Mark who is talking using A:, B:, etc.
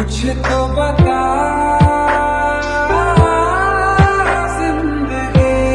A: कुछ तो बता